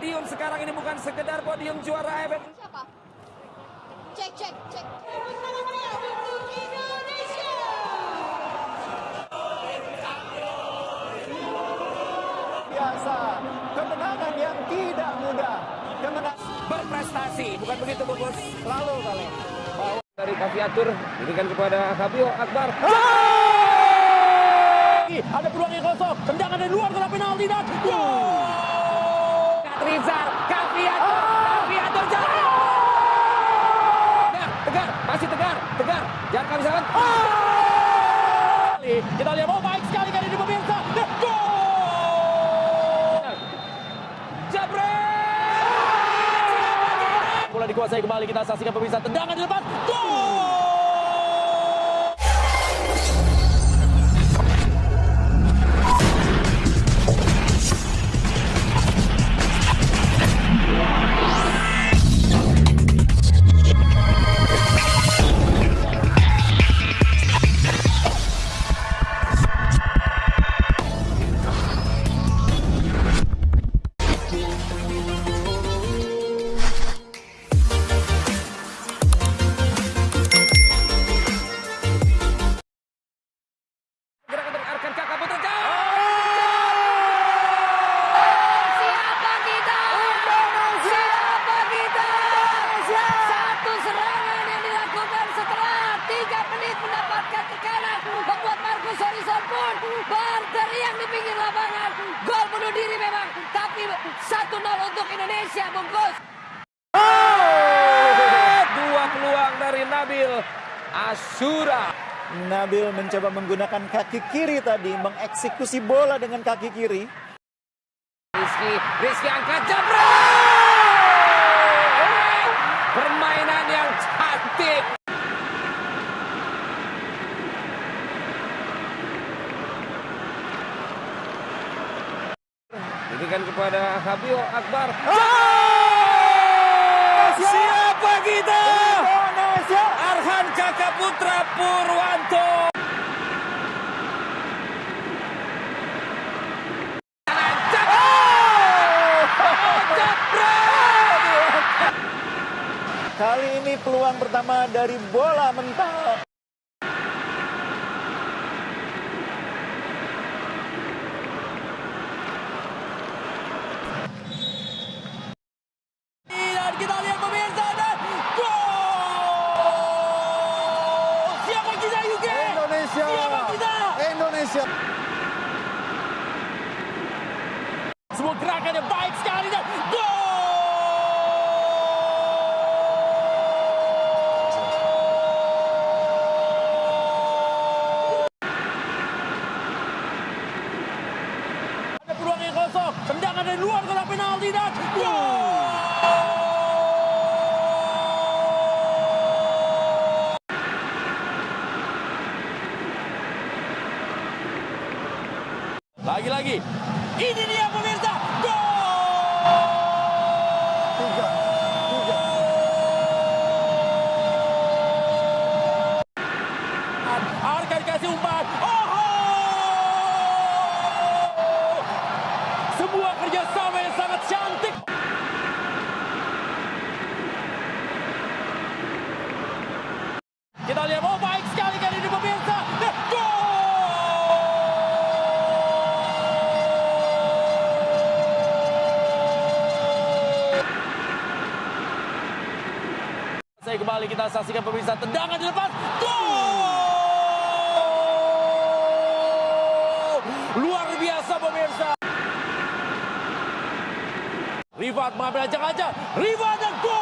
podium sekarang ini bukan sekedar podium juara AFF. Siapa? Cek, cek, cek. Biasa, kemenangan yang tidak mudah. Kemenangan Berprestasi, bukan begitu Bungkus? selalu kalau Dari Kaviatur, berikan kepada Fabio Akbar. ada peluang yang kosong, tendangan dari luar kena penalti dan gol. Rizal, Kaviatur, Kaviatur jalan. Tegar, tegar, masih tegar, tegar. Jangan kehabisan. Kita lihat oh baik sekali kali ini pemirsa. Gol. Jabret! Bola dikuasai kembali kita saksikan pemirsa tendangan di depan. Gol. Bunuh diri memang, tapi 1-0 untuk Indonesia, bungkus. Dua peluang dari Nabil Asyura. Nabil mencoba menggunakan kaki kiri tadi mengeksekusi bola dengan kaki kiri. Rizky, Rizky angkat jabret! Permainan yang cantik. Berikan kepada Fabio Akbar. Siapa kita? Indonesia. Arhan Kakak Putra Purwanto. Kali ini peluang pertama dari bola mental. Dan kita lihat pemirsa dan gol! Siapa kita UK? Indonesia. Siapa kita? Indonesia. Semua gerakan yang baik sekali dan gol! Ada peluang yang kosong, tendangan dari gol! Lagi-lagi, ini dia pemirsa, gol! Tiga. Tiga. Arka dikasih umpan. Oh! Sebuah kerjasama yang sangat cantik. Kita lihat, oh baik sekali kali ini pemirsa. Dan gol! Saya kembali kita saksikan pemirsa tendangan di depan. Gol! Luar biasa pemirsa. Rifat mengambil ajak-ajak. Rifat dan gol!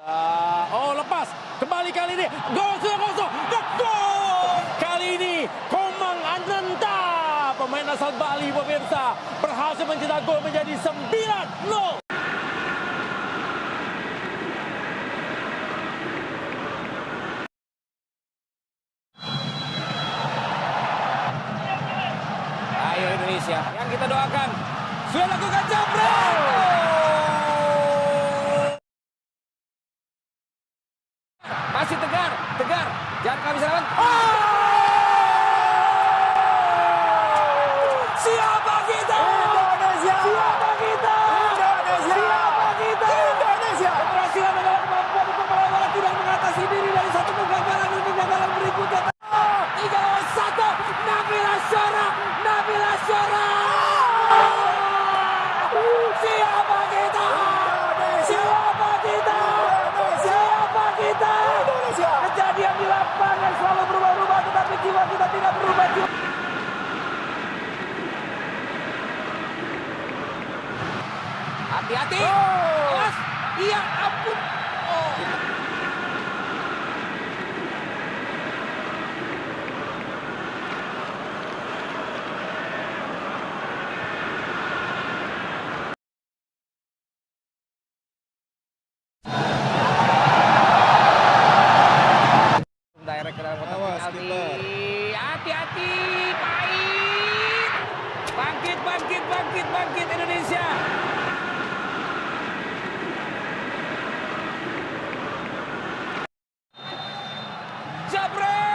Ah, Oh lepas kembali kali ini gol kosong dan gol kali ini Komang Ananta asal Bali pemirsa berhasil mencetak gol menjadi 9-0 y Jabril!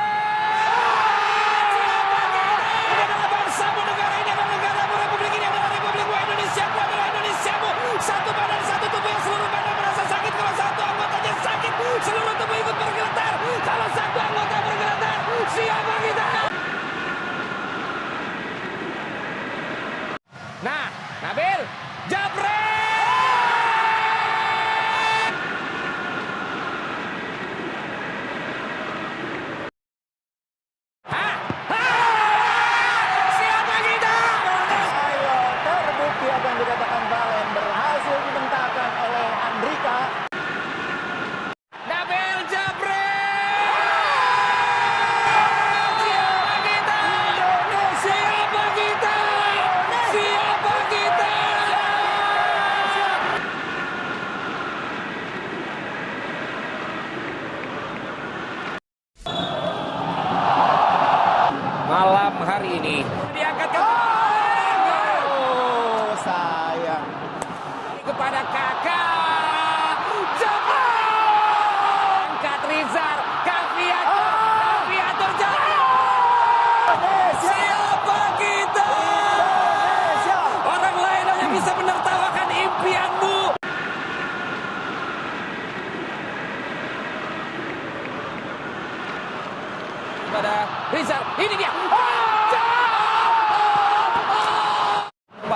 Diangkat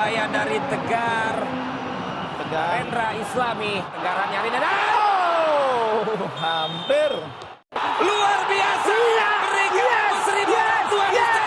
Upaya dari Tegar. Tegar. Hendra Islami. Tegaran nyari dan oh! hampir. Luar biasa. Yes, berikan yes, yes, yes.